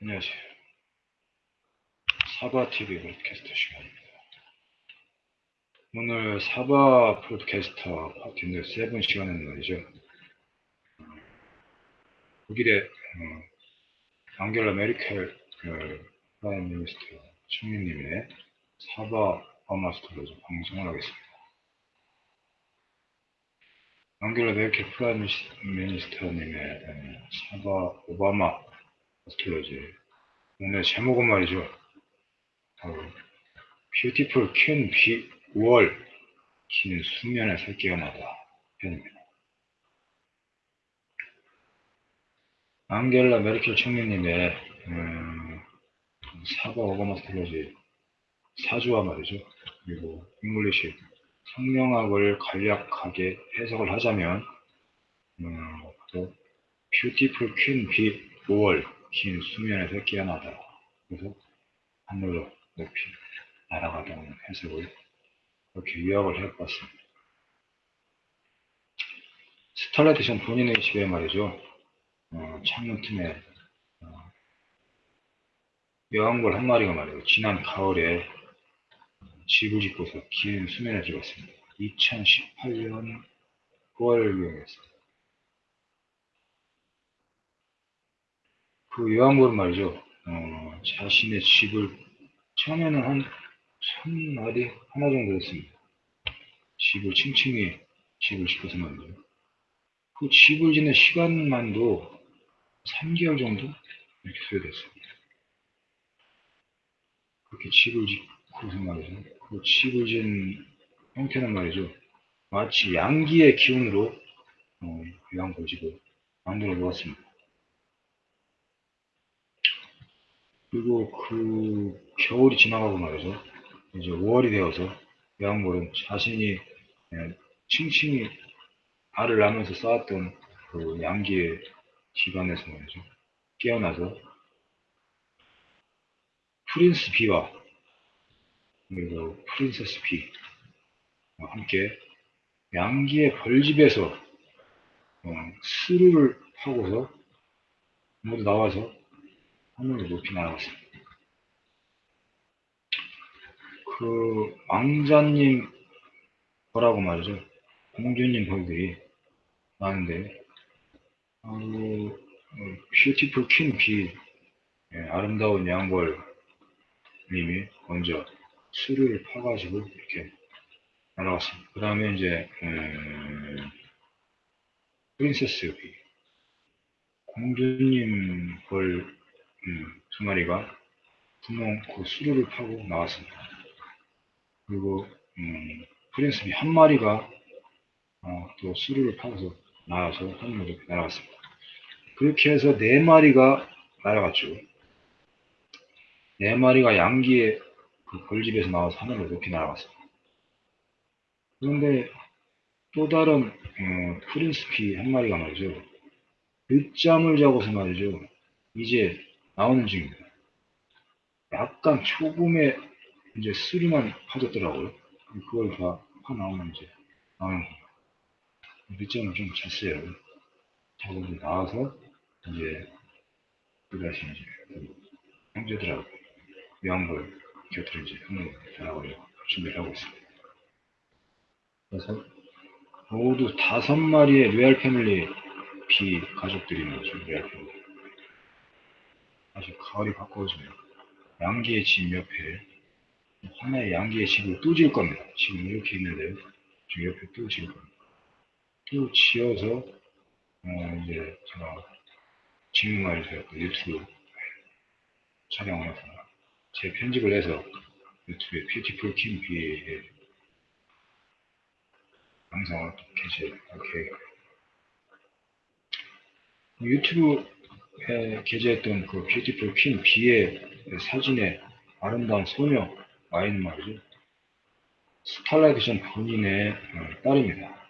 안녕하세요. 사바TV broadcaster 시간입니다. 오늘 사바 broadcaster 파트인데 세븐 시간은 말이죠. 독일의 어, 앙겔라 메르켈 그, prime minister 총리님의 사바 어마스터로 방송을 하겠습니다. 앙겔라 메르켈 prime minister님의 어, 사바 오바마 astrology 오늘 제목은 말이죠. 어, beautiful queen bee, 5월 긴 수면의 새끼가 나다 편입니다. 앙겔라 메르켈 총리님의 음, 사바 오바마 astrology 사주와 말이죠. 그리고 English 성명학을 간략하게 해석을 하자면 음, 또 beautiful queen bee, 5월 긴 수면에서 깨어나더라. 그래서 하늘로 높이 날아가다는 해석을 그렇게 요약을 해봤습니다. 스탈라디션 본인의 집에 말이죠. 어, 창문 틈에 어, 여왕벌 한 마리가 말이죠. 지난 가을에 집을 짓고서 긴 수면에 들어갔습니다. 2018년 9월 유행했습니다. 그 요한벌은 말이죠. 어, 자신의 집을 처음에는 한천 마리 하나 정도 됐습니다. 집을 층층이 집을 짓고서 말이죠. 그 집을 짓는 시간만도 3개월 정도 이렇게 소요됐습니다. 그렇게 집을 짓고서 말이죠. 그 집을 짓는 형태는 말이죠. 마치 양기의 기운으로 어, 요한벌 집을 만들어 놓았습니다. 그리고 그 겨울이 지나가고 말이죠. 이제 5월이 되어서 야왕벌은 자신이 칭칭이 알을 낳으면서 쌓았던 그 양기의 기반에서 말이죠. 깨어나서 프린스 비와 그리고 프린세스 비와 함께 양기의 벌집에서 어, 스루를 하고서 모두 나와서 하늘을 높이 날아갔습니다. 그 왕자님 거라고 말이죠. 공주님 벌들이 많은데 어, beautiful queen bee, 예, 아름다운 여왕벌 님이 먼저 수를 파가지고 이렇게 날아갔습니다. 그 다음에 이제 음, princess bee, 공주님 벌 음, 두 마리가 분명 그 수류를 파고 나왔습니다. 그리고 음, 프린스비 한 마리가 어, 또 수류를 파서 나와서 하늘로 날아갔습니다. 그렇게 해서 네 마리가 날아갔죠. 네 마리가 양기의 그 벌집에서 나와서 하늘로 높이 날아갔습니다. 그런데 또 다른 어, 프린스피 한 마리가 말이죠. 늦잠을 자고서 말이죠. 이제 나오는 중입니다. 약간 초금의 이제 수리만 파졌더라고요. 그걸 다 파 나오면 이제 나오는 겁니다. 늦잠을 좀. 자고 이제 나와서 이제 그다시 이제 그 형제들하고 요한벌 곁으로 이제 한번 나가려고 준비를 하고 있습니다. 그래서 모두 다섯 마리의 레알 패밀리 비 가족들이 나죠. 레알 패밀리. 아주 가을이 가까워지면 양기의 집 옆에 하나의 양기의 집을 또 지을 겁니다. 지금 이렇게 있는데요. 저 옆에 또 지을 겁니다. 또 지어서 어 이제 제가 직무만에서 유튜브 촬영을 해서 제 편집을 해서 유튜브에 뷰티풀 킴비의 영상을 게시할 계획입니다. 유튜브 게재했던 그 뷰티풀 퀸 비의 사진에 아름다운 소녀 와인 말이죠. 스탈라이션 본인의 어, 딸입니다.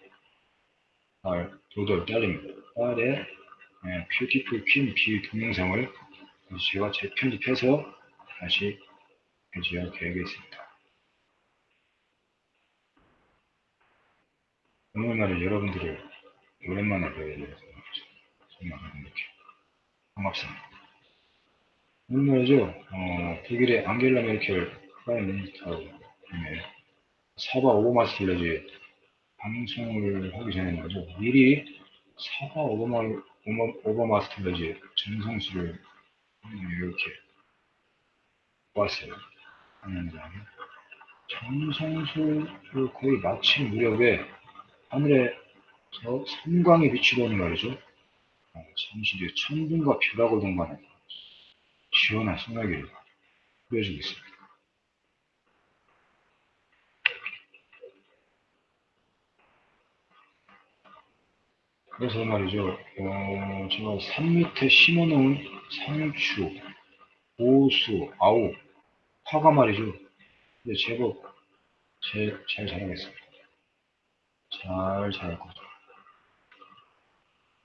딸, 도돌 딸입니다. 딸의 뷰티풀 퀸비 동영상을 제가 재편집해서 다시 게재할 계획이 있습니다. 오늘 말에 여러분들을 오랜만에 뵈게 돼서 정말 이렇게 반갑습니다. 오늘 말이죠, 어, 독일의 앙겔라 메르켈 prime minister의 사바 오바마 astrology 방송을 하기 전에 말이죠, 미리 사바 오바마, 오바, 오바마 astrology 점성술을 이렇게 보았어요. 하면서 전성수를 거의 마친 무렵에 하늘에 저 섬광이 비치더니 말이죠. 뒤에 천둥과 벼락을 동반해 시원한 소나기를 보여주고 있습니다. 그래서 말이죠, 어, 제가 산 밑에 심어놓은 상추, 보수, 아우, 파가 말이죠. 근데 제법 제, 잘 자라겠습니다. 잘 자랄 거죠.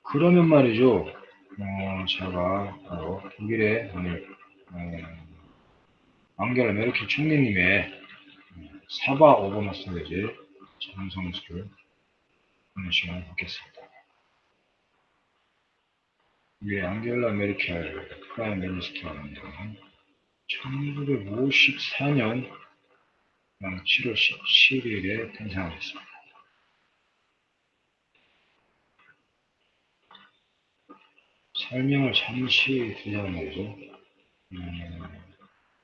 그러면 말이죠, 어, 제가 바로 독일의 오늘 어, 앙겔라 메르켈 총리님의 어, 사바 오버마스터레지 전성수를 하는 시간을 갖겠습니다. 이게 앙겔라 메르켈 prime minister는 1954년 7월 17일에 탄생하셨습니다. 설명을 잠시 드리자면 말이죠. 음,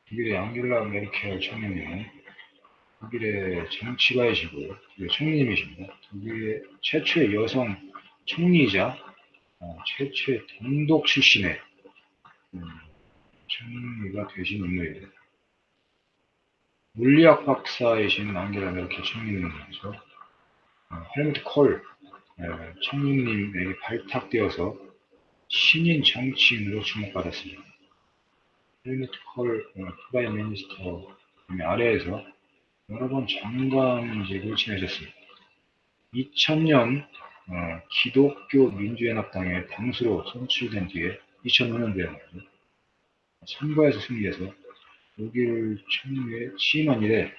독일의 앙겔라 메르켈 총리님은 독일의 정치가이시고 독일의 총리님이십니다. 독일의 최초의 여성 총리이자 어, 최초의 동독 출신의 음, 총리가 되신 인물입니다. 물리학 박사이신 앙겔라 메르켈 총리님이죠. 어, 헬무트 콜 어, 총리님에게 발탁되어서 신인 정치인으로 주목받았습니다. 콜 어, prime minister 아래에서 여러 번 장관직을 지내셨습니다. 2000년 어, 기독교 민주연합당의 당수로 선출된 뒤에 2005년도에 선거에서 승리해서 독일 총리에 취임한 이래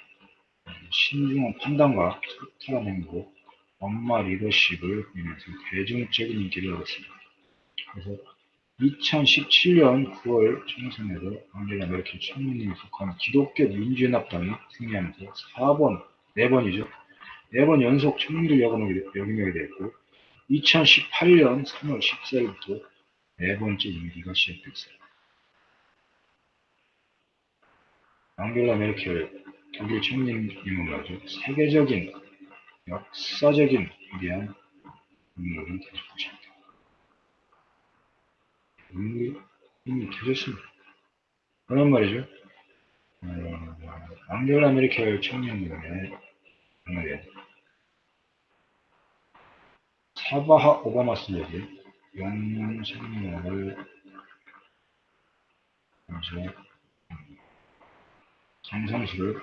신중한 판단과 소탈한 행보, 엄마 리더십을 보이면서 대중적인 인기를 얻었습니다. 그래서 2017년 9월 총선에서 앙겔라 메르켈 총리님이 속한 기독교 민주연합당이 승리하면서 4번, 4번이죠. 4번 연속 총리를 역임하게 됐고 2018년 3월 14일부터 네 번째 임기가 시작됐어요. 앙겔라 메르켈 독일 총리님은 말이죠. 세계적인 역사적인 위대한 인물은 되실 것입니다. 이미, 이미 되셨습니다. 그런 말이죠. 어, 앙겔라 메르켈 총리님의 오늘의 사바하 오바마 영문 생명을 먼저 정상수를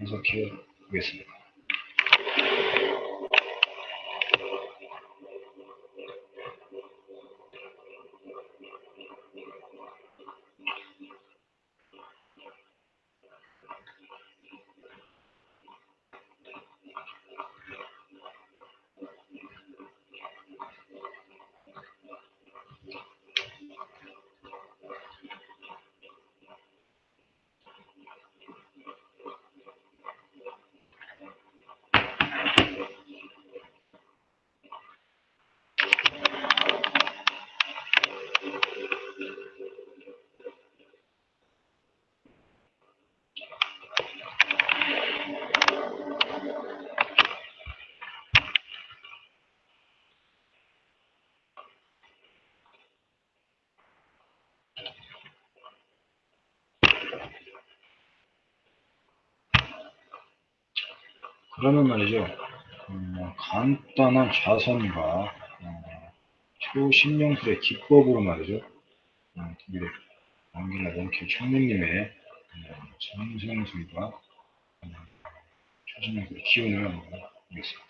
해석해 보겠습니다. 그러면 말이죠. 음, 간단한 좌선과 어, 초신용술의 기법으로 말이죠. 어, 독일의 앙겔라 멘켈 총리님의 어, 정성술과 어, 초신용술의 기운을 보겠습니다.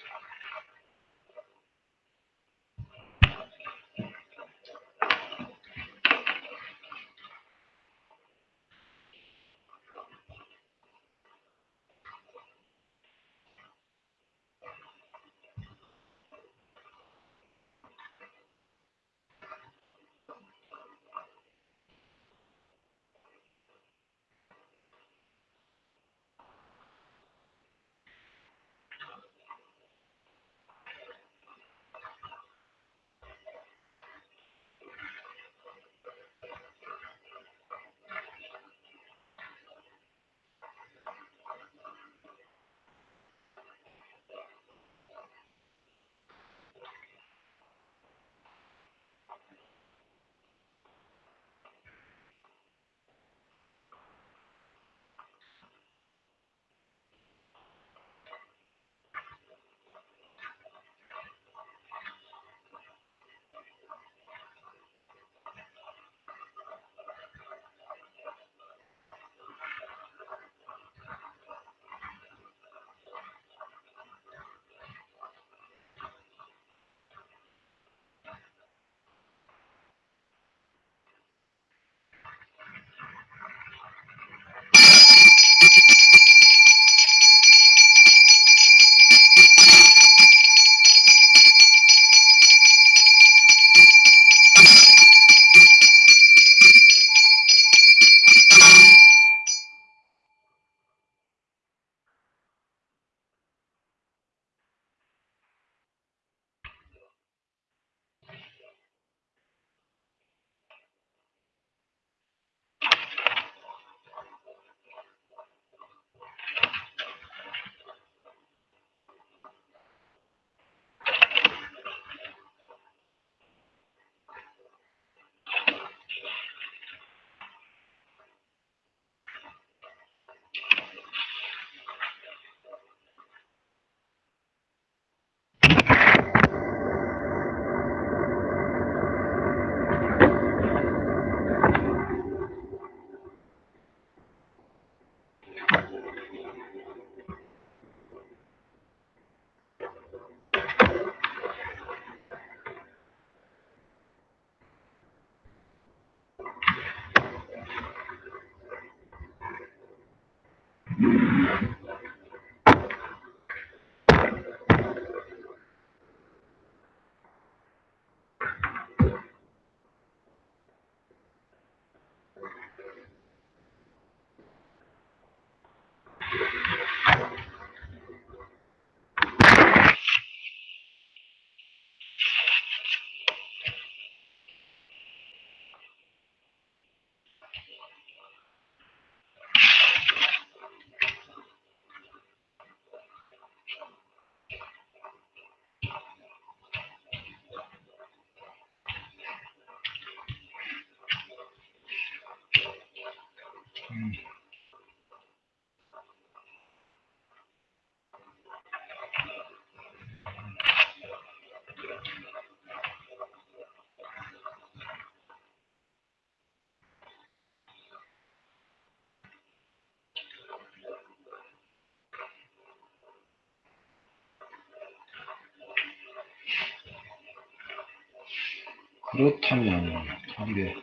그렇다면 답이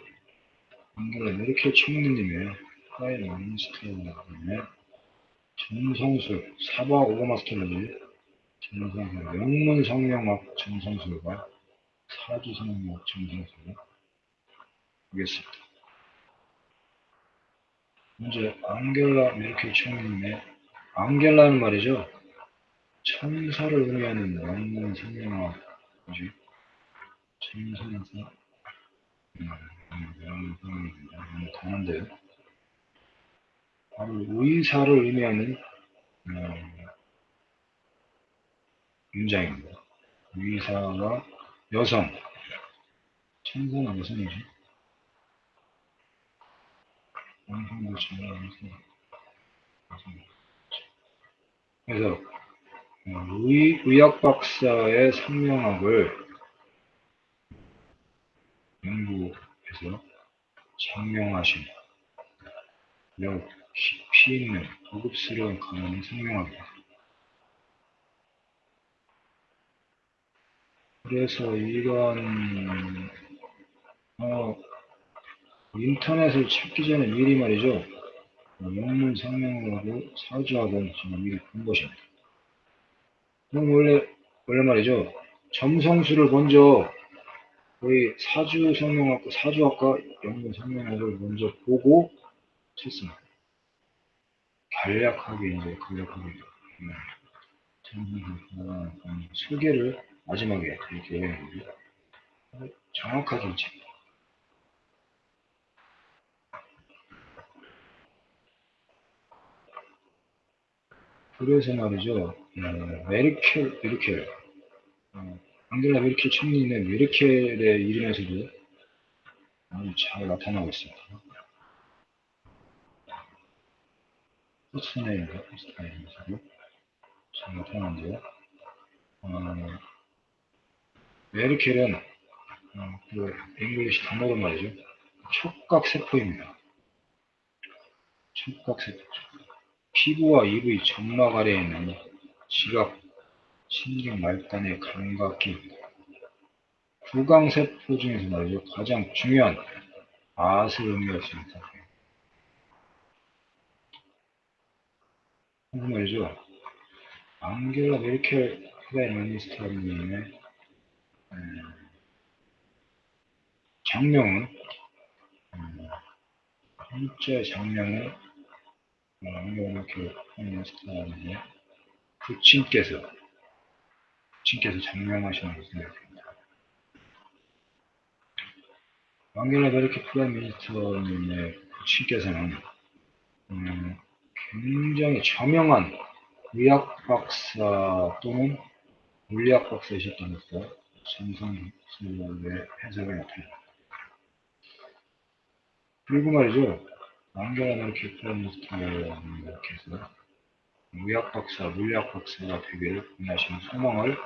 앙겔라 메르켈 총리님의 prime minister님의 점성술 사바 오바마 astrology 점성술 영문 성명학 점성술과 사주 성명학 점성술을 보겠습니다. 먼저 앙겔라 메르켈 총리님의 앙겔라는 말이죠. 천사를 의미하는 영문 성명학이지 천사라서 음, 음, 음, 강한데요. 바로 의사를 의미하는 어, 문장입니다. 의사와 여성 천사는 여성이지 남성도 천사는 여성 그래서 어, 의, 의학 박사의 성명학을 연구해서 장명하신 매우 깊이 있는 고급스러운 강연을 성명합니다. 그래서 이런 어, 인터넷을 찾기 전에 미리 말이죠. 어, 영문 성명하고 사주학은 정말 미리 본 것입니다. 그럼 원래 원래 말이죠. 점성술을 먼저 거의 사주 성명학과 사주학과 영문 성명학을 먼저 보고 쳤습니다. 간략하게 이제 간략하게 음, 음, 소개를 마지막에 이렇게 해야 정확하게 쳤 그래서 말이죠. 어, 메르켈, 메르켈, 어, 앙겔라 메르켈 총리는 메르켈의 이름에서도 아주 잘 나타나고 있습니다. 포스트네임과 포스트네임에서도 잘 나타나는데요. 어, 메르켈은 어, 그 English 단어로 말이죠. 촉각세포입니다. 촉각세포. 피부와 입의 점막 아래에 있는 지각, 신경 말단의 감각기, 구강세포 중에서 말이죠. 가장 중요한 아을 의미했습니다. 그 말이죠. 앙겔라 메르켈 prime minister님의 음, 작명은 음, 한자 작명은 앙겔라 메르켈 minister님의 부친께서 부친께서 작명하시는. 앙겔라 메르켈 prime minister님의 부친께서는 음, 굉장히 저명한 의학 박사 또는 물리학 박사이셨다면서 정성술의 해석을 나타냅니다. 그리고 말이죠. Prime Minister님께서 의학 박사, 물리학 박사가 되기를 원하시는 소망을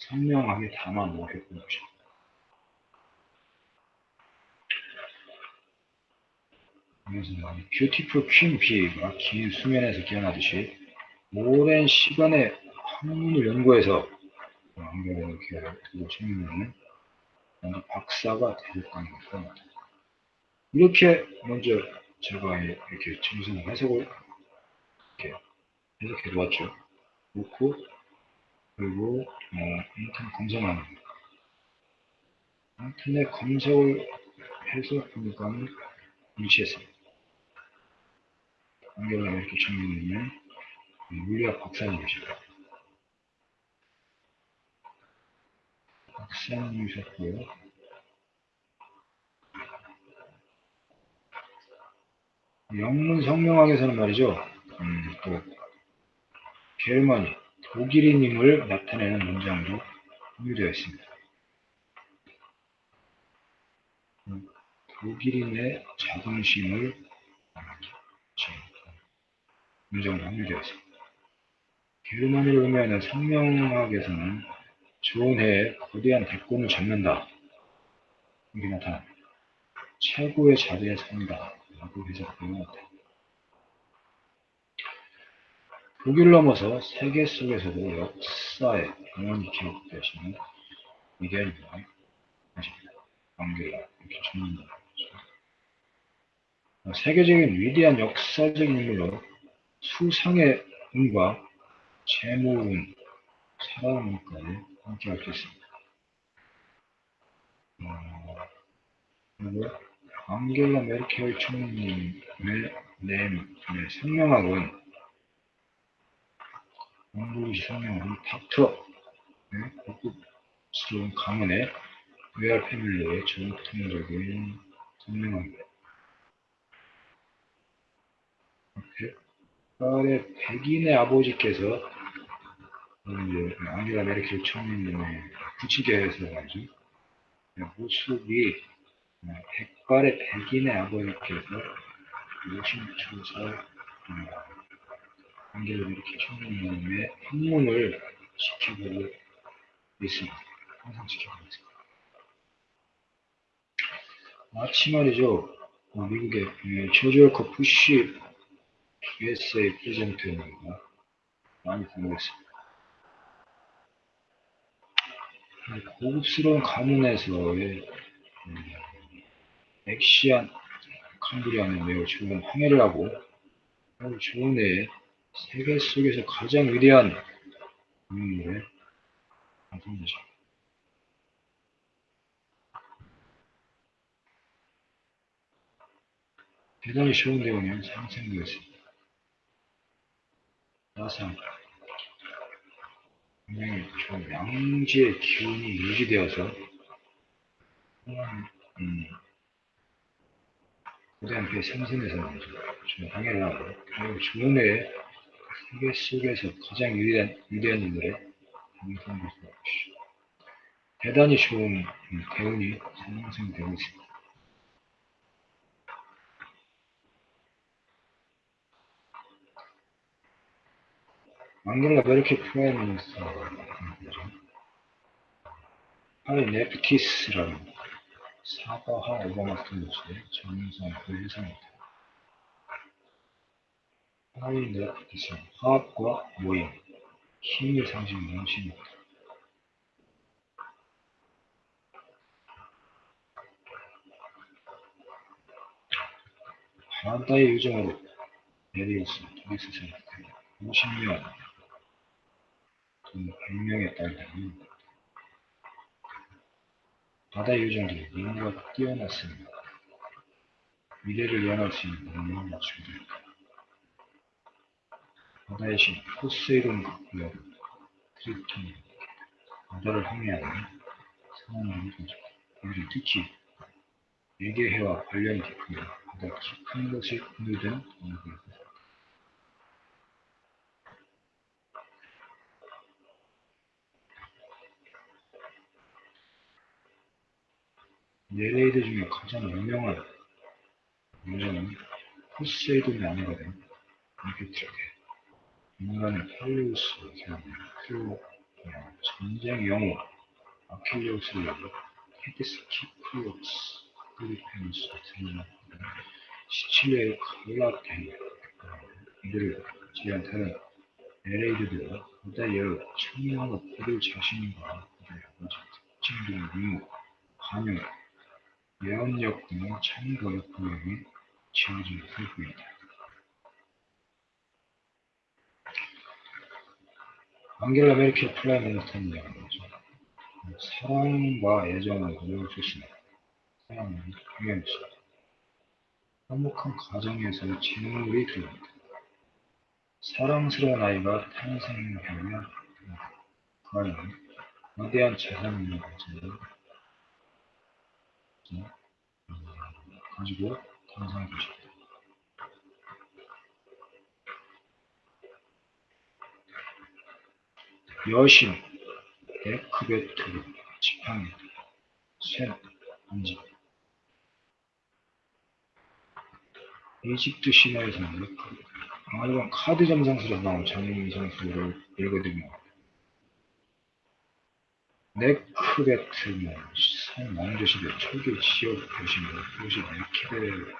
선명하게 담아 놓으셨던 것입니다. 그래서 beautiful queen bee가 긴 수면에서 깨어나듯이 오랜 시간의 학문을 연구해서 앙겔라 메르켈 총리는 박사가 되셨다는 것입니다. 이렇게 먼저 제가 이렇게 정성 해석을 이렇게 해석해 보았죠. 놓고 그리고 어, 인터넷 검색하는 거. 인터넷 검색을 해서 보니까 일치했습니다. 안경을 이렇게 정리는 물리학 박사님이십니다. 박사님이셨고요. 영문 성명학에서는 말이죠. 음, 또 게르만이 독일인임을 나타내는 있습니다. 음, 독일인의 자긍심을 문장도 함유되어 있습니다. 게르만이를 의미하는 성명학에서는 좋은 해에 거대한 대권을 잡는다. 이게 나타납니다. 최고의 자리에 산다. 라고 해석되는 것 같아요. 독일 넘어서 세계 속에서도 역사에 영원히 기억되시는 위대한 인물 하십니다. 안겔라 이렇게 죽는다. 세계적인 위대한 역사적인 인물로 수상의 운과 재물운, 살아남기까지 함께 할수 있습니다. 어, 그리고 앙겔라 메르켈 총리님의 네, 네, 성명학은 영국시 성명학은 닥터 네, 고급스러운 가문의 로얄 패밀리의 전통적인 성명학입니다. 백발의 백인의 아버지께서 이제 앙겔라 메르켈 총리님의 부치게에서 말이죠. 모습이 백발의 백인의 아버지께서 요심초사 앙겔라 메르켈 총리님의 학문을 지켜보고 있습니다. 항상 지켜보고 있습니다. 마치 말이죠. 어, 미국의 조지 월커 부시 USA 프레젠트입니다. 많이 공부했습니다. 고급스러운 가문에서의 음, 엑시안 캄브리아는 매우 좋은 항해를 하고 좋은 애 세계 속에서 가장 위대한 인물의 방송자죠. 대단히 좋은 대원이 상생되었습니다. 나상 분명히 좀 양지의 기운이 유지되어서 음, 고대한 배 생선에서 좀 항해를 하고 그리고 주문의 세계 속에서 가장 위대한, 위대한 인물의 방송을 것이죠. 대단히 좋은 대운이 상승되고 있습니다. 앙겔라 메르켈 프라임 미니스터 하리 네프티스라는 사과하 오바마 스탠드의 정상 그 회사입니다. 하리 네프티스는 화합과 모임, 힘의 상징하는 신입니다. 바란다의 유정으로 도리스 세력 50년 돈 100명의 딸들이 바다 요정들이 미인과 뛰어났습니다. 미래를 예언할 수 있는 능력을 맞추게 됩니다. 바다의 신 포세이돈 극구역 트리톤이 바다를 항해하는 상황을 보죠. 이들이 특히 외계해와 관련이 깊으며 바다 깊은 것이 분류된 동물입니다. 네레이드 중에 가장 유명한 여자는 포세이돈이 아내가 된 앙피트라게 인간의 펠리우스를 기억하는 크로 전쟁 영웅 아킬레우스를 열고 헤디스 키프로스 필리핀스 등의 시칠리아의 칼라테 이들을 제한테는 네레이드들은 바다의 청명하고 그들 자신과 그들의 특징적인 미모, 관용, 예언력 등의 참거역 구역이 지어진 흙입니다. 안겔라 메르켈 프라임 미니스터는 얘기하죠. 사랑과 애정을 주시네. 사랑은 당연시. 행복한 가정에서 재물이 들어옵니다. 사랑스러운 아이가 탄생하면 그 아이는 거대한 재산을 가지고 가지고 탄생해 주십니다. 여신, 에크베트, 지팡이, 쇠, 인지. 이집트 신화에서는 아이건 카드 점상수로 나온 장인 상수를 읽어드립니다. 네크베트는 산 왕조시대 초기 지역 도시입니다. 도시 네키베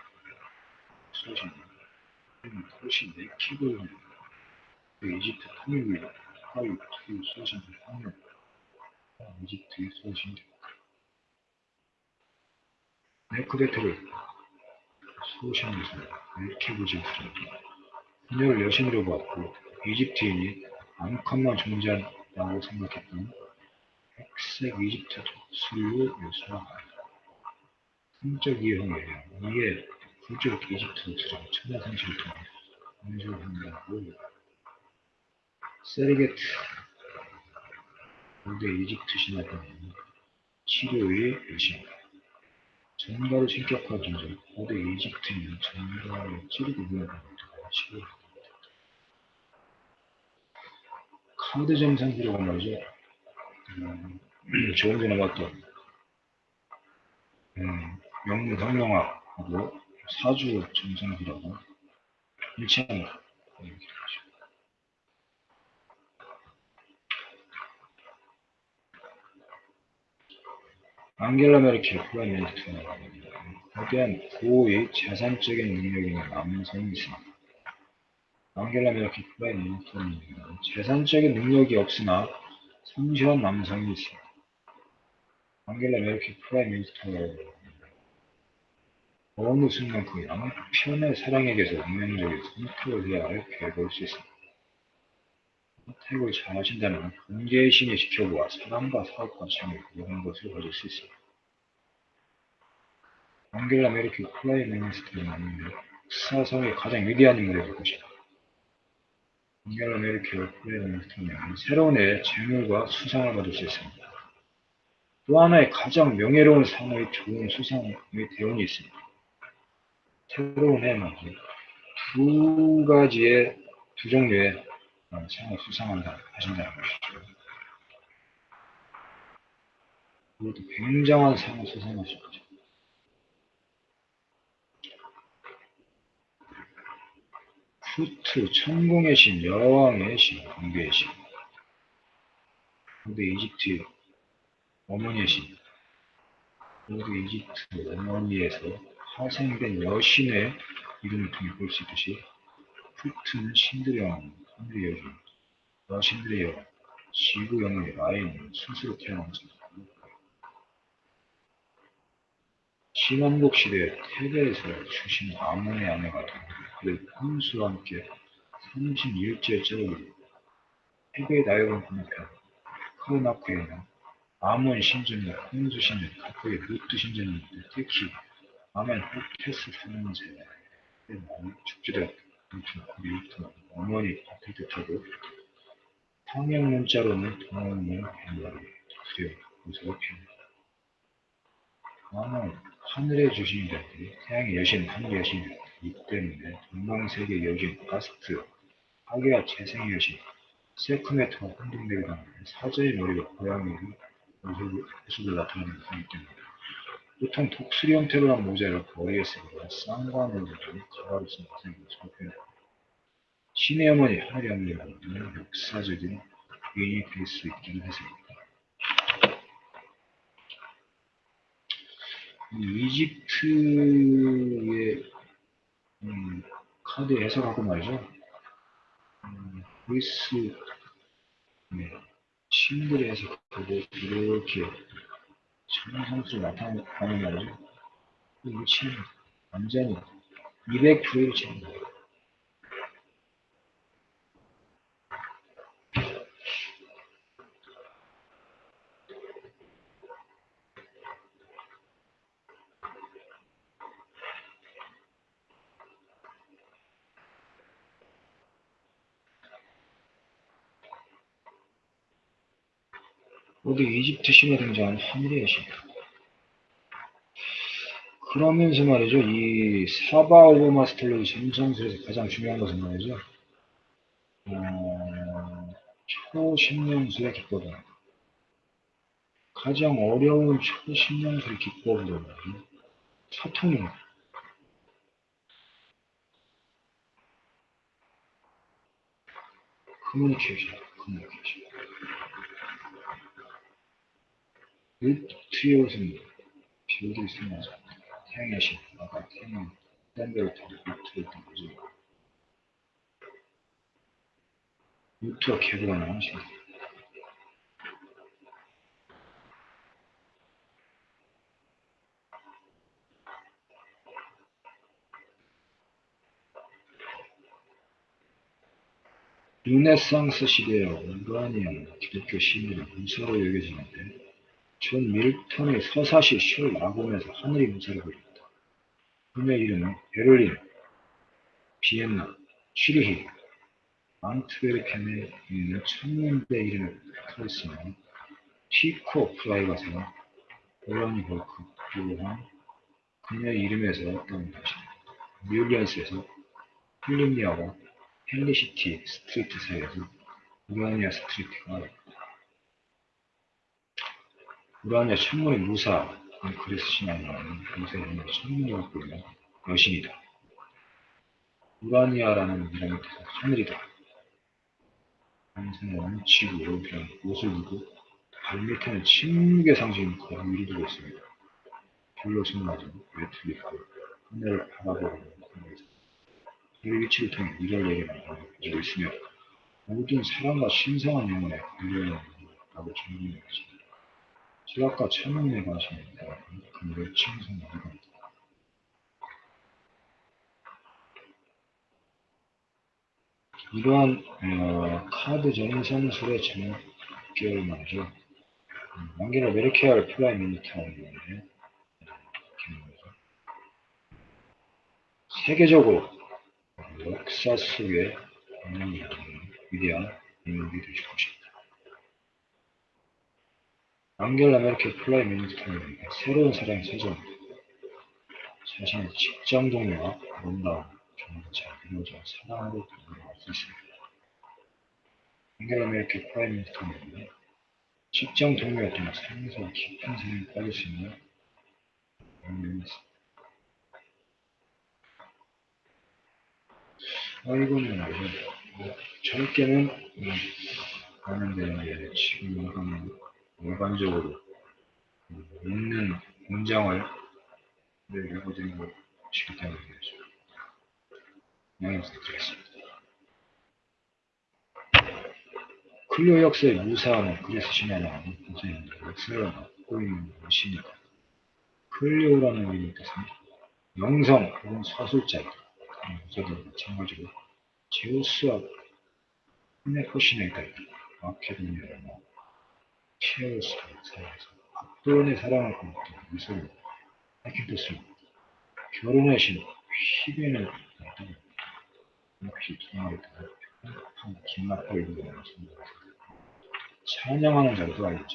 소신, 도시 네키브 이집트 통일이 하위 투 소신 황력 이집트의 소신 네크베트를 소신에서 네키브 지었습니다. 그녀를 여신으로 보았고 이집트인이 암컷만 존재한다고 생각했던 백색 이집트 독수류 요소와 성적 이형에 이에 부족 이집트 독수령 천하상식을 통해 연주한다고 세르게트 고대 이집트 신화에는 치료의 여신이다. 전가로 신격화 존재 고대 이집트인은 전가를 찌르고 무너뜨리는 치료를 카드 점상기라고 말이죠. 음, 조금 전에 봤던 음, 명문성명학하고 사주 점상기라고 일치합니다. 이렇게 되죠. 앙겔라 메르켈 미니스터는 거대한 고의 재산적인 능력이 있는 남성이 있습니다. 앙겔라 메르켈 미니스터는 재산적인 능력이 없으나 성실한 남성이 있습니다. 앙겔라 메르켈 미니스터는 어느 순간 그 양편의 사랑에게서 운명적인 선택을 해야 할 계획을 수 있습니다. 선택을 잘 하신다면 경제의 신이 지켜보아 사람과 사업과 창을 이런 것을 가질 수 있습니다. 앙겔라 메르켈 미니스터는 역사상의 가장 위대한 인물이 될 것이다. 앙겔라 메르켈 미니스터는 새로운 해 재물과 수상을 받을 수 있습니다. 또 하나의 가장 명예로운 상의 좋은 수상의 대운이 있습니다. 새로운 해는 두 가지의 두 종류의 상을 수상한다 하신다는 것이죠. 그것도 굉장한 상을 수상하셨죠. 후트, 천공의 신, 여왕의 신, 공개의 신. 고대 이집트 어머니의 신. 고대 이집트 어머니에서 파생된 여신의 이름을 통해 볼 수 있듯이 후트는 신들의 왕, 하늘의 여신, 여신들의 여왕, 지구 영의 라인, 스스로 태어난 자. 신왕국 시대 테베에서 주신 아몬의 아내가 그의 혼수와 함께 31일째 째를 테베의 나이론 건너편 카르나크에는 아몬 신전과 혼수 신전, 각국의 루트 신전이 있는데 특히 아멘 호테스 삼형제의 축제 된 루트 어머니 아틀 뜻하고 평행 문자로는 동원문 뱀머리 두려 무서워. 아몬 하늘의 주신이라든지 태양의 여신, 하늘의 여신이기 때문에 동방세계 여신, 가스트, 하게와 재생의 여신, 세크메트가 혼동되게 당하는 사자의 머리가 고양이의 모습을 나타내는 것이기 때문에 보통 독수리 형태로 한 모자를 머리에 쓰거나 쌍관으로 가발을 쓴 것을 살펴요. 신의 어머니 하늘의 어머니 만드는 역사적인 위인이 될 수 있기도 했습니다. 이집트의 음, 카드 해석하고 말이죠. 음, 그리스 네, 신들의 해석하고 이렇게 천상수로 나타나는 말이죠. 이 위치는 완전히 200% 일치합니다. 모두 이집트 신에 등장한 하늘의 신. 그러면서 말이죠, 이 사바 오브 마스텔로의 점성술에서 가장 중요한 것은 말이죠, 어, 초신령술의 기법은 가장 어려운 초신령술 기법으로 소통입니다. 커뮤니케이션, 커뮤니케이션. 옷은 비오도 있으면 태양의 신, 아까 태양, 루트를 있던 거죠. 루트와 개구가 나오신 르네상스 시대의 온가니아 기독교 시민은 문서로 여겨지는데 존 밀턴의 서사시 셜 라곰에서 하늘이 문서를 그렸다. 그녀의 이름은 베를린, 비엔나, 취리히, 안트베르펜에 있는 천문대 이름을 붙어있으며 티코 프라이가서 볼라니 볼크 또한 그녀의 이름에서 따온 것이다. 뉴올리언스에서 필리미아와 헬리시티 스트리트 사이에서 우라니아 스트리트가 우라니아 천문의 무사 그리스 신앙에 나오는 무사의 천문이 갖고 있는 여신이다. 우라니아라는 이름의 뜻은 하늘이다. 항상은 지구로 그냥 옷을 입고 발 밑에는 침묵의 상징인 거위를 두고 있습니다. 별로 숨맞은 외투리고 하늘을 바라보는 공에서 그 위치를 통해 이를 얘기 나가고 있으며 모든 사랑과 신성한 걸려있다고 정리하는 것입니다. 지각과 천문에 관심이 있다면 그를 칭송하는 겁니다. 이러한 어, 카드 전선술의 제목을 말이죠. 음, 만개를 메르케알 플라이 미니타운인데 세계적으로 역사 속에 있는 위대한 인물이 되실 것입니다. 앙겔라 메르켈 Prime Minister는 새로운 사랑의 세전, 자신의 직장 동료와 아름다운 잘 이루어져 사랑으로 변화할 수 있습니다. 앙겔라 메르켈 Prime Minister는 직장 동료였던 상에서 깊은 사랑에 빠질 수 있는 영웅이었습니다. 아, 말이죠. 뭐, 젊게는, 음, 하는데, 지금 하는 일반적으로 음, 있는 문장을 읽어드린 것이기 때문에 양해 부탁드리겠습니다. 클리오 역사의 무사함은 그래서 신화는 이제 역사를 갖고 있는 것이니까 클리오라는 이름의 뜻은 영성 혹은 서술자이다. 저도 마찬가지로 제우스와 히네코시네가 마케도니아라는 체어스 사이에서 압도원의 사랑을 거뒀던 미소를 밝힌 뜻을 결혼의 신 희변을 어떤 역시 기나겠다 긴막하게 부르는 찬양하는 자로도 알려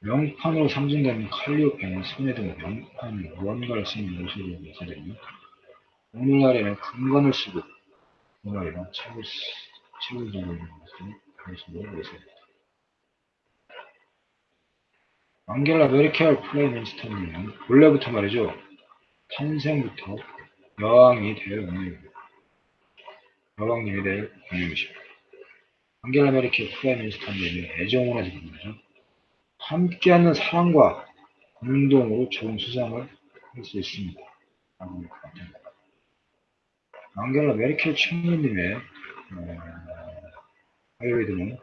명판으로 상징되는 칼리오페는 손에 든 명판 무언가를 쓰는 모습으로 묘사되며 오늘날에는 금관을 쓰고 오늘날에는 책을, 책을 들고 있는 모습으로 묘사됩니다. 앙겔라 메르켈 플레이민스터님은 본래부터 말이죠. 탄생부터 여왕이 될 운명입니다. 여왕님이 될 운명이십니다. 앙겔라 메르켈 플레이민스터님의 애정으로 해서 말이죠. 함께하는 사랑과 공동으로 좋은 수상을 할 수 있습니다. 앙겔라 메르켈 총리님의 어, 바이오리듬은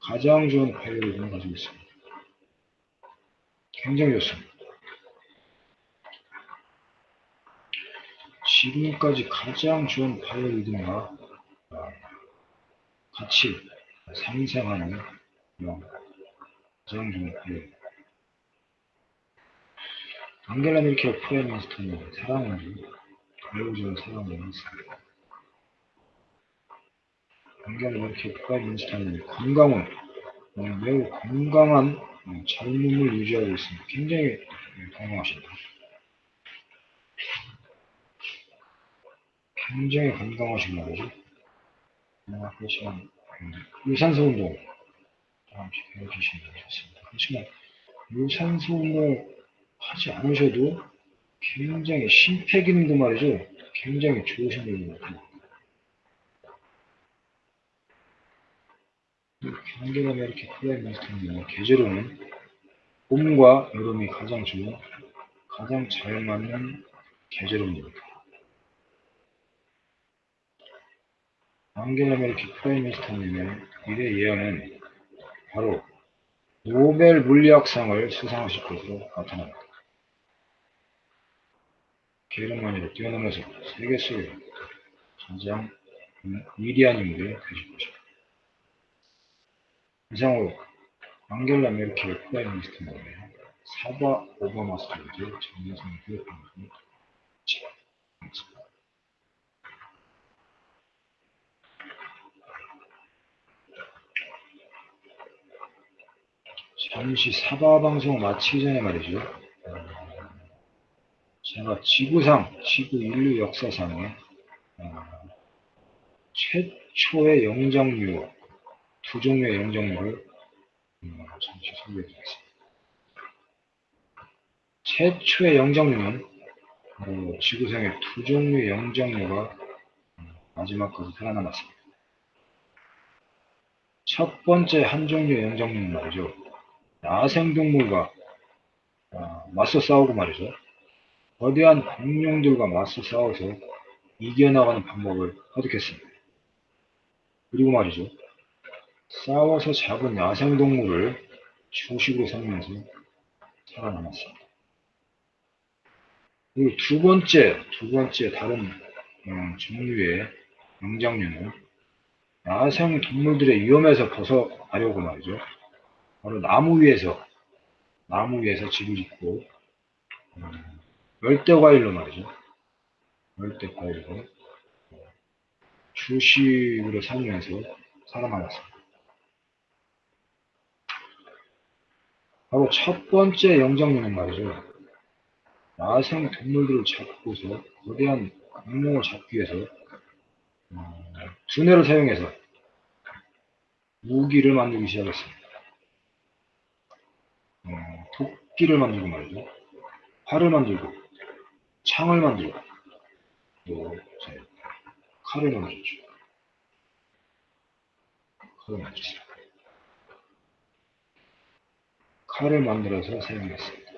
가장 좋은 바이오리듬을 가지고 있습니다. 굉장히 좋습니다. 지금까지 가장 좋은 바이오리듬과 어, 같이 상생하는 좋은 예. 앙겔라 메르켈 사랑을 매우 좋은 사랑을 했습니다. 앙겔라 메르켈 Prime Minister는 건강은 어, 매우 건강한 어, 젊음을 유지하고 있습니다. 굉장히 예, 건강하십니다. 굉장히 건강하신 말이죠. 아까 시간 유산소 운동 잠시 해주시면 좋습니다. 그렇지만 유산소 운동 하지 않으셔도 굉장히 심폐 기능도 말이죠. 굉장히 좋으신 분인 것 같아요. 경계가 이렇게 클라이마스터는 계절로는 봄과 여름이 가장 좋은 가장 잘 맞는 계절입니다. 앙겔라 메르켈 Prime Minister님의 미래 예언은 바로 노벨 물리학상을 수상하실 것으로 나타납니다. 게르만니를 뛰어넘어서 세계 속에 가장 위대한 인물이 되실 것입니다. 이상으로 앙겔라 메르켈 Prime Minister님의 사바 오바마 스타일즈 점성술 교육방송을 마치겠습니다. 잠시 사바 방송 마치기 전에 말이죠. 어, 제가 지구상, 지구 인류 역사상에 어, 최초의 영장류, 두 종류의 영장류를 음, 잠시 소개해 드리겠습니다. 최초의 영장류는 어, 지구상의 두 종류의 영장류가 음, 마지막까지 살아남았습니다. 첫 번째 한 종류의 영장류는 말이죠. 야생동물과 어, 맞서 싸우고 말이죠. 거대한 공룡들과 맞서 싸워서 이겨나가는 방법을 터득했습니다. 그리고 말이죠. 싸워서 잡은 야생동물을 주식으로 삼면서 살아남았습니다. 그리고 두 번째, 두 번째 다른 음, 종류의 영장류는 야생 동물들의 위험에서 벗어나려고 말이죠. 바로 나무 위에서 나무 위에서 집을 짓고 음, 열대 과일로 말이죠. 열대 과일로 주식으로 살면서 살아남았습니다. 바로 첫 번째 영장류는 말이죠. 야생 동물들을 잡고서 거대한 공룡을 잡기 위해서 음, 두뇌를 사용해서 무기를 만들기 시작했습니다. 어, 도끼를 만들고 말이죠. 활을 만들고, 창을 만들고, 또, 이제, 칼을 만들었죠. 칼을 만들었어요. 칼을 만들어서 사용했습니다.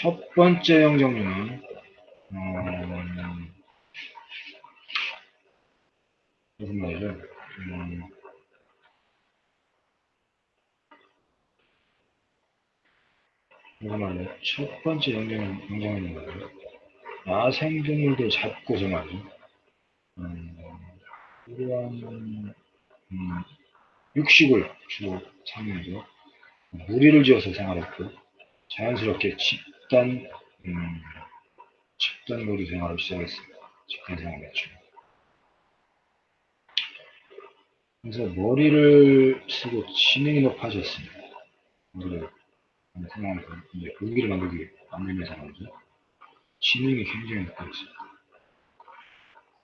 첫 번째 영정류는 음, 무슨 말이죠? 음, 무슨 말이죠? 첫 번째 영정, 영정류는 뭐예요? 야생동물들 잡고서 말이죠. 음, 이러한 음, 육식을 주로 사면서 무리를 지어서 생활했고 자연스럽게 집 집단, 음, 집단 놀이 생활을 시작했습니다. 집단 생활이었죠. 그래서 머리를 쓰고 지능이 높아졌습니다. 머리를 생각하면서 이제 무기를 만들기 만들면서 말이죠. 지능이 굉장히 높아졌습니다.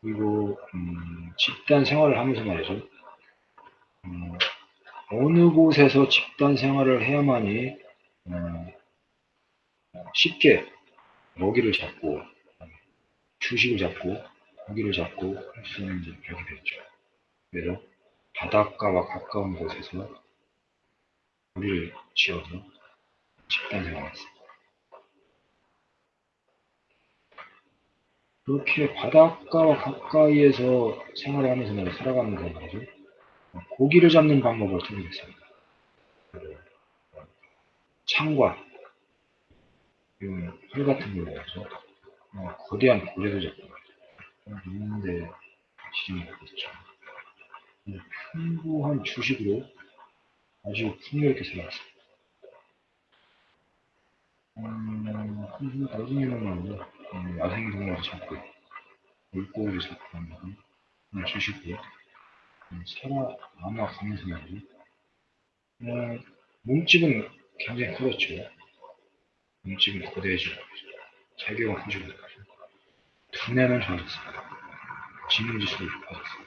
그리고 음, 집단 생활을 하면서 말이죠. 음, 어느 곳에서 집단 생활을 해야만이 어, 쉽게 먹이를 잡고 주식을 잡고 고기를 잡고 할 수 있는 게 벽이 됐죠. 그래서 바닷가와 가까운 곳에서 우리를 지어서 집단 생활했습니다. 그렇게 바닷가와 가까이에서 생활을 하면서 살아가는 거죠. 고기를 잡는 방법을 통했습니다. 창과 이건 활 같은 해서 어, 거대한 고래도 잡고 있는데 지진이 있죠. 풍부한 주식으로 아주 풍요롭게 살아왔습니다. 음, 한 나중에는 말이죠. 음, 야생 동물을 잡고 물고기를 잡고 그런 주식으로 음, 살아남아 가면서 말이죠. 어, 몸집은 굉장히 커졌죠. 몸집은 거대해지고 체격은 커지고 두뇌는 좋아졌습니다. 지능지수도 높아졌습니다.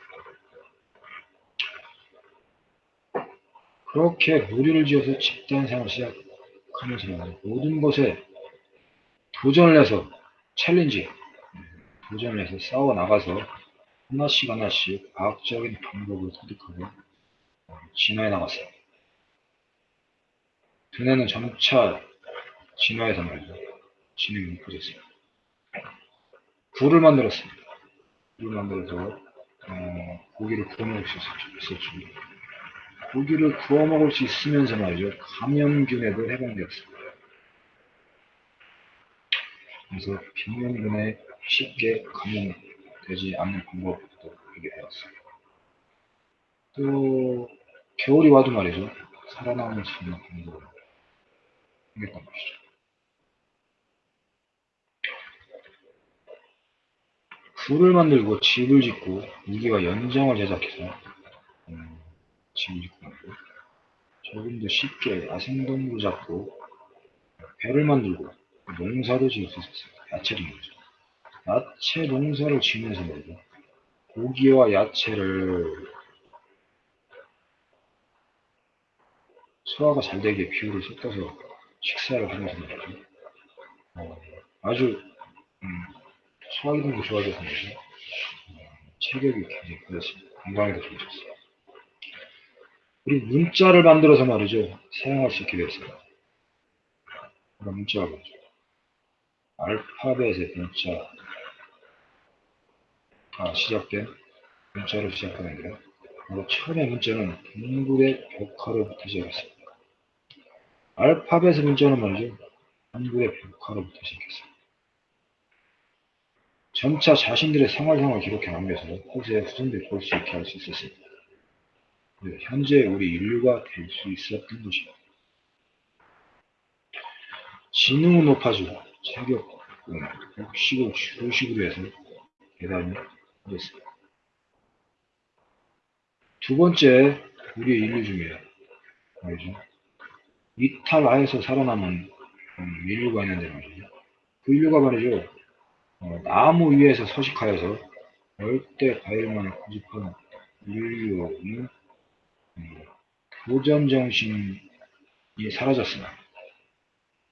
그렇게 무리를 지어서 집단 생활을 시작하면서 모든 것에 도전을 해서 챌린지, 도전을 해서 싸워 나가서 하나씩 하나씩 과학적인 방법을 터득하고 진화해 나갔어요. 두뇌는 점차 진화해서 말이죠. 진행이 높아졌습니다. 굴을 만들었습니다. 굴을 만들어서 어, 고기를 구워 먹을 수 있었죠. 고기를 구워 먹을 수 있으면서 말이죠. 감염균에도 해방되었습니다. 그래서 병면균에 쉽게 감염되지 않는 방법도 알게 되었습니다. 또 겨울이 와도 말이죠. 살아남을 수 있는 방법을 하겠단 것이죠. 굴을 만들고 집을 짓고 무기와 연장을 제작해서 음, 집을 짓고 말고 조금 더 쉽게 야생동물 잡고 배를 만들고 농사도 지을 수 있었어요. 야채를 말이죠. 야채 농사를 지면서 말이죠. 고기와 야채를 소화가 잘 되게 비율을 섞어서 식사를 하면서 말이죠. 어, 아주 음, 좋아져서 말이죠. 어, 체격이 굉장히 커졌습니다. 건강에도 좋아졌어요. 그리고 문자를 만들어서 말이죠. 사용할 수 있게 되었어요. 그런 문자가 뭐죠? 알파벳의 문자가 시작된 문자로 시작하는데요. 바로 처음에 문자는 동굴의 벽화로부터 시작했습니다. 알파벳의 문자는 말이죠. 동굴의 벽화로부터 시작했습니다. 점차 자신들의 생활상을 기록해 남겨서 후세 후손들이 볼 수 있게 할 수 있었습니다. 현재 우리 인류가 될 수 있었던 것입니다. 지능은 높아지고 체격, 육식을 주식으로 해서 대단히 커졌습니다. 두 번째, 우리의 인류 중에 말이죠. 이탈하에서 살아남은 음, 인류가 있는데 말이죠. 그 인류가 말이죠. 어, 나무 위에서 서식하여서 열대 과일만을 고집하는 인류는 음, 도전 정신이 사라졌습니다.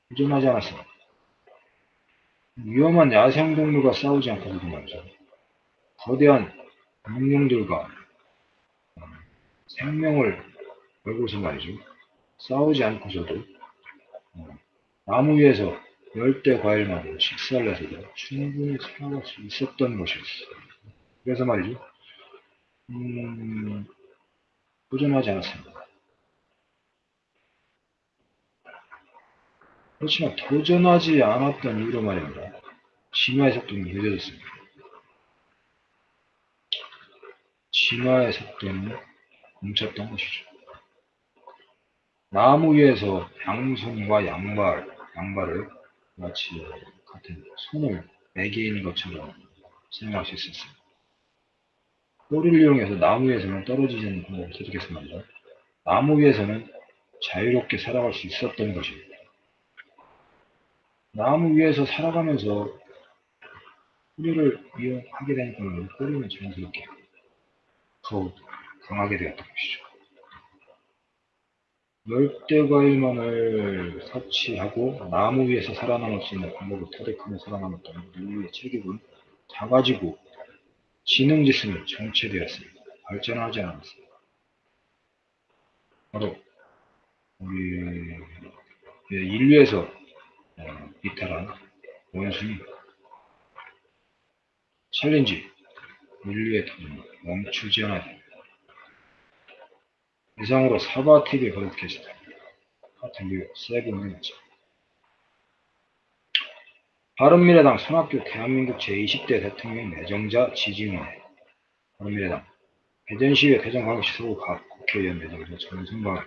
도전하지 않았습니다. 위험한 야생동물과 싸우지 않고서도 말이죠. 거대한 공룡들과 음, 생명을 걸고서 말이죠. 싸우지 않고서도 음, 나무 위에서 열대 과일만 식사를 해서도 충분히 살아갈 수 있었던 것이었어요. 그래서 말이죠. 음, 도전하지 않았습니다. 그렇지만 도전하지 않았던 이유로 말입니다. 진화의 속도는 늦어졌습니다. 진화의 속도는 멈췄던 것이죠. 나무 위에서 양손과 양발, 양발을 마치 같은 손을 매개인 것처럼 생각할 수 있었습니다. 꼬리를 이용해서 나무 위에서는 떨어지지 않는 방법을 말이죠. 나무 위에서는 자유롭게 살아갈 수 있었던 것입니다. 나무 위에서 살아가면서 뿌리를 이용하게 되니까 뿌리는 자연스럽게 더욱 강하게 되었던 것이죠. 열대과일만을 섭취하고 나무 위에서 살아남을 수 있는 방법을 터득하며 살아남았던 인류의 체격은 작아지고 지능지수는 정체되었습니다. 발전하지 않았습니다. 바로 우리 인류에서 어, 이탈한 원숭이 챌린지 인류의 도전 멈추지 않아야 됩니다. 이상으로 가득 계시다. 하트뷰 세븐 미니츠 바른미래당 손학규 대한민국 제20대 대통령 내정자 지진회 바른미래당. 대전시의회 대전광역시 서구 각 국회의원 내정자 전승발